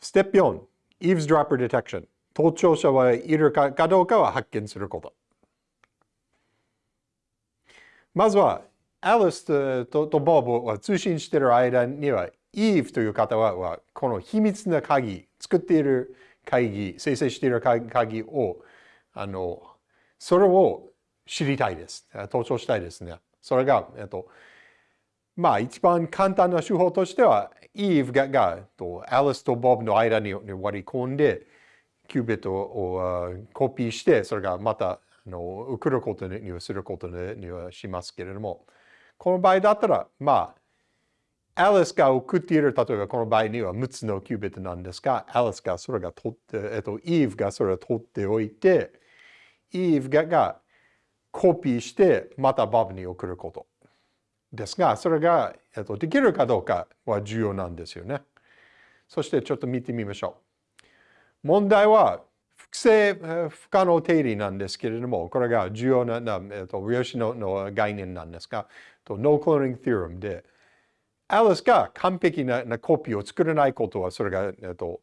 ステップ4、eavesdropper detection。盗聴者はいるかどうかは発見すること。まずは、アリスととボブは通信している間には、イーブという方は、この秘密な鍵、作っている鍵、生成している鍵を、あの、それを知りたいです。盗聴したいですね。それが、えっと、まあ一番簡単な手法としては、イーブががとアリスとボブの間に割り込んで、キュービットをコピーして、それがまたあの送ることにはすることにはしますけれども、この場合だったら、まあ、アリスが送っている、例えばこの場合には6つのキュービットなんですが、アリスがそれが取って、えっと、イーブがそれを取っておいて、イーブががコピーしてまたボブに送ること。ですが、それが、えっと、できるかどうかは重要なんですよね。そしてちょっと見てみましょう。問題は、複製不可能定理なんですけれども、これが重要な、えっと、量子のの概念なんですが、とノークローニング・ティーラムで、アリスが完璧ななコピーを作れないことは、それが、えっと、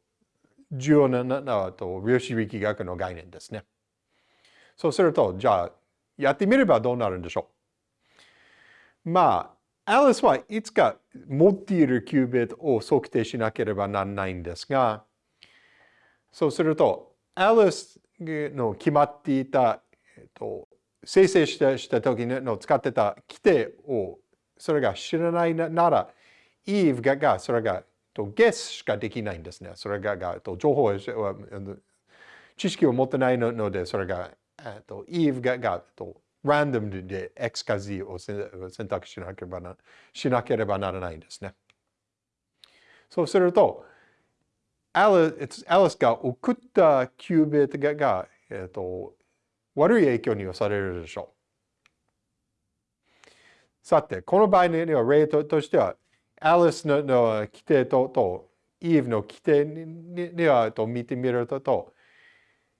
重要なななと量子力学の概念ですね。そうすると、じゃあ、やってみればどうなるんでしょう？まあ、アリスはいつか持っているキュービットを測定しなければならないんですが、そうすると、アリスの決まっていた、えっと、生成したした時の使ってた規定をそれが知らないなら、イーブががそれがとゲスしかできないんですね。それががと情報は知識を持ってないので、それがとイーブががとランダムで X か Z を選択しなければなしなければならないんですね。そうすると、アリスが送ったキュービットが、えーと、悪い影響にされるでしょう。さて、この場合には例としては、アリスのの規定ととイーブの規定にはと見てみると、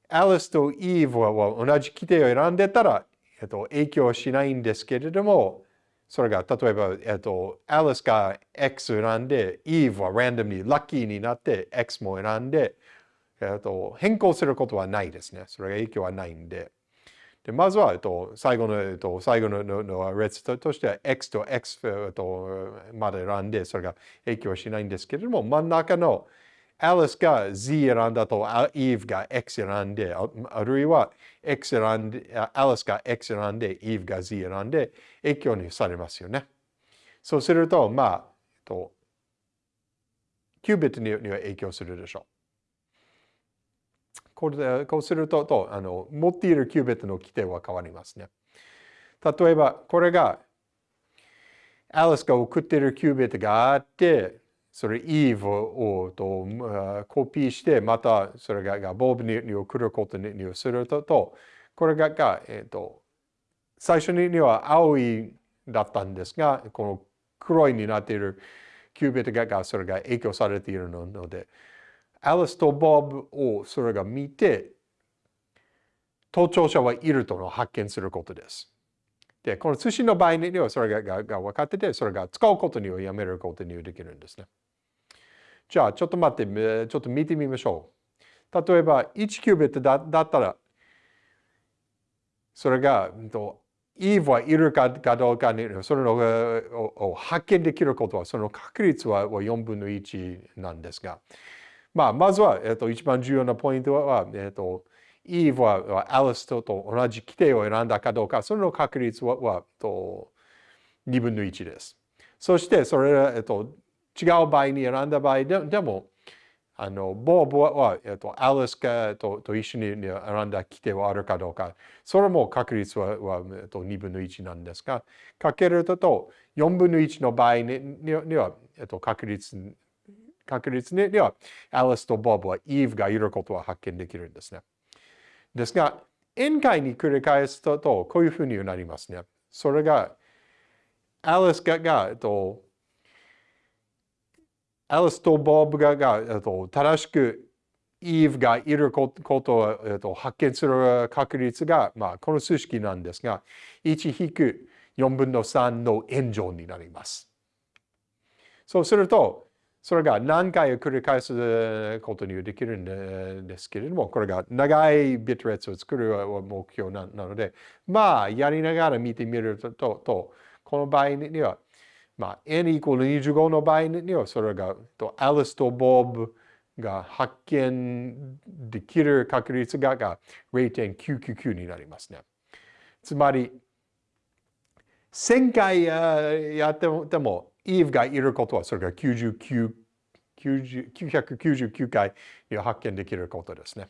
アリスとイーブは同じ規定を選んでたら、えっと、影響しないんですけれども、それが例えば、えっと、アリスが X 選んで、イーブはランダムにラッキーになって X も選んで、えっと、変更することはないですね。それが影響はないんで。でまずは、えっと、最後の、えっと、最後のの列としては X と X とまで選んで、それが影響しないんですけれども、真ん中のアリスが Z 選んだと、イーブが X 選んで、あるいは X 選んで、アリスが X 選んで、イーブが Z 選んで、影響にされますよね。そうすると、まあ、えっと、キュービットには影響するでしょう。これでこうするととあの、持っているキュービットの規定は変わりますね。例えば、これが、アリスが送っているキュービットがあって、それ Eve をとコピーして、またそれがボブに送ることにすると、これが、えーと、最初には青いだったんですが、この黒いになっているキュービットがそれが影響されているので、アリスとボブをそれが見て、盗聴者はいるとの発見することです。で、この通信の場合にはそれがが分かってて、それが使うことにはやめることにはできるんですね。じゃあ、ちょっと待って、ちょっと見てみましょう。例えば、1キュービットだだったら、それが、イーブはいるかどうかに、それを発見できることは、その確率は4分の1なんですが、まあ、まずは、えっと、一番重要なポイントは、えっと、イーブはアリスと同じ規定を選んだかどうか、その確率ははと2分の1です。そして、それ、えっと、違う場合に選んだ場合ででも、あの、ボーボは、えっと、アリスかとと一緒に選んだ規定はあるかどうか、それも確率はは、えっと、2分の1なんですが、かけるとと4分の1の場合にには、えっと、確率、確率には、アリスとボブはイーブがいることは発見できるんですね。ですが、宴会に繰り返すと、とこういうふうになりますね。それが、アリスが、がえっと、アリスとボブがが正しくイーブがいることを発見する確率が、まあ、この数式なんですが、1-4分の3の円乗になります。そうすると、それが何回繰り返すことにできるんですけれども、これが長いビット列を作る目標なので、まあ、やりながら見てみると、とこの場合には、まあ、n イコール25の場合には、それが、とアリスとボブが発見できる確率がが0.999になりますね。つまり、1000回やっても、イーブがいることは、それが99 999回発見できることですね。